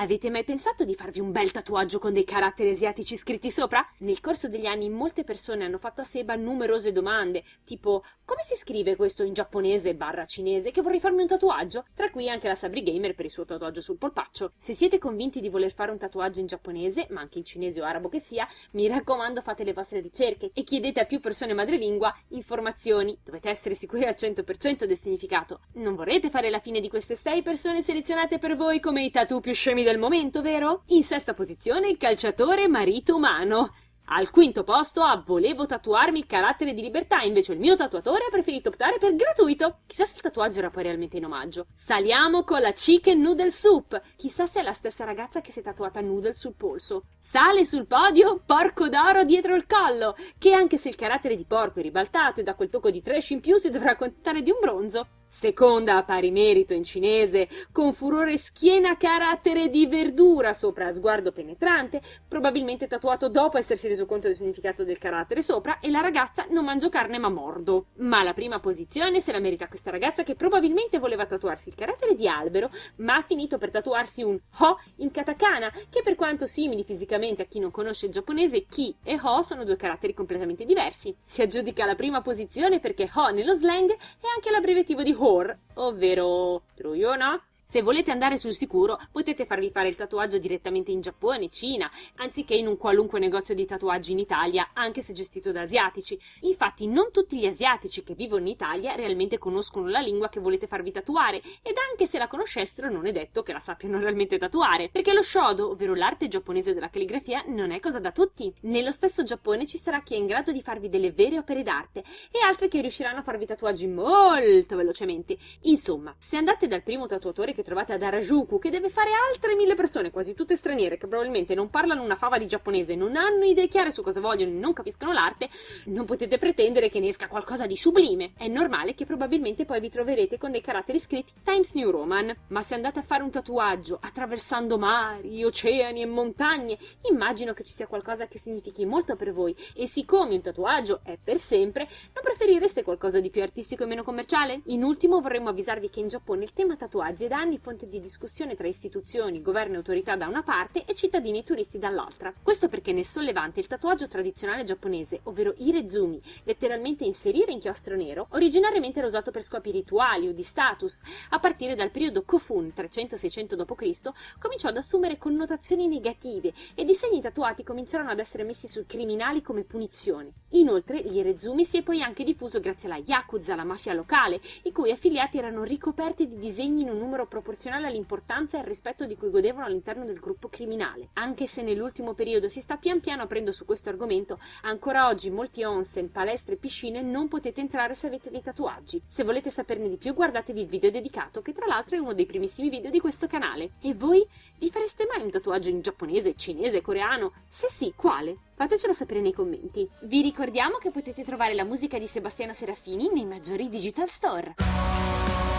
Avete mai pensato di farvi un bel tatuaggio con dei caratteri asiatici scritti sopra? Nel corso degli anni molte persone hanno fatto a Seba numerose domande, tipo come si scrive questo in giapponese barra cinese che vorrei farmi un tatuaggio? Tra cui anche la Sabri Gamer per il suo tatuaggio sul polpaccio. Se siete convinti di voler fare un tatuaggio in giapponese, ma anche in cinese o arabo che sia, mi raccomando fate le vostre ricerche e chiedete a più persone madrelingua informazioni. Dovete essere sicuri al 100% del significato. Non vorrete fare la fine di queste 6 persone selezionate per voi come i tatu più scemi del momento, vero? In sesta posizione il calciatore marito umano. Al quinto posto a volevo tatuarmi il carattere di libertà, invece il mio tatuatore ha preferito optare per gratuito. Chissà se il tatuaggio era poi realmente in omaggio. Saliamo con la chicken noodle soup. Chissà se è la stessa ragazza che si è tatuata noodle sul polso. Sale sul podio porco d'oro dietro il collo, che anche se il carattere di porco è ribaltato e da quel tocco di trash in più si dovrà accontentare di un bronzo. Seconda a pari merito in cinese, con furore schiena carattere di verdura sopra sguardo penetrante, probabilmente tatuato dopo essersi reso conto del significato del carattere sopra, e la ragazza non mangio carne ma mordo. Ma la prima posizione se la merita questa ragazza che probabilmente voleva tatuarsi il carattere di albero, ma ha finito per tatuarsi un ho in katakana, che per quanto simili fisicamente a chi non conosce il giapponese, ki e ho sono due caratteri completamente diversi. Si aggiudica la prima posizione perché ho nello slang è anche l'abbreviativo di whore, ovvero truiona, se volete andare sul sicuro, potete farvi fare il tatuaggio direttamente in Giappone, Cina, anziché in un qualunque negozio di tatuaggi in Italia, anche se gestito da asiatici. Infatti, non tutti gli asiatici che vivono in Italia realmente conoscono la lingua che volete farvi tatuare, ed anche se la conoscessero non è detto che la sappiano realmente tatuare, perché lo shodo, ovvero l'arte giapponese della calligrafia, non è cosa da tutti. Nello stesso Giappone ci sarà chi è in grado di farvi delle vere opere d'arte, e altri che riusciranno a farvi tatuaggi molto velocemente. Insomma, se andate dal primo tatuatore che che trovate ad Harajuku, che deve fare altre mille persone, quasi tutte straniere, che probabilmente non parlano una fava di giapponese, non hanno idee chiare su cosa vogliono e non capiscono l'arte, non potete pretendere che ne esca qualcosa di sublime. È normale che probabilmente poi vi troverete con dei caratteri scritti Times New Roman. Ma se andate a fare un tatuaggio attraversando mari, oceani e montagne, immagino che ci sia qualcosa che significhi molto per voi e siccome un tatuaggio è per sempre, non preferireste qualcosa di più artistico e meno commerciale? In ultimo vorremmo avvisarvi che in Giappone il tema tatuaggi è da anni anni fonte di discussione tra istituzioni, governo e autorità da una parte e cittadini e turisti dall'altra. Questo perché nel sollevante il tatuaggio tradizionale giapponese, ovvero irezumi, letteralmente inserire inchiostro nero, originariamente era usato per scopi rituali o di status. A partire dal periodo Kofun 300-600 d.C. cominciò ad assumere connotazioni negative ed i segni tatuati cominciarono ad essere messi sui criminali come punizione. Inoltre l'irezumi si è poi anche diffuso grazie alla Yakuza, la mafia locale, i cui affiliati erano ricoperti di disegni in un numero proporzionale all'importanza e al rispetto di cui godevano all'interno del gruppo criminale. Anche se nell'ultimo periodo si sta pian piano aprendo su questo argomento, ancora oggi in molti onsen, palestre e piscine non potete entrare se avete dei tatuaggi. Se volete saperne di più guardatevi il video dedicato, che tra l'altro è uno dei primissimi video di questo canale. E voi? Vi fareste mai un tatuaggio in giapponese, cinese, coreano? Se sì, quale? Fatecelo sapere nei commenti. Vi ricordiamo che potete trovare la musica di Sebastiano Serafini nei maggiori digital store.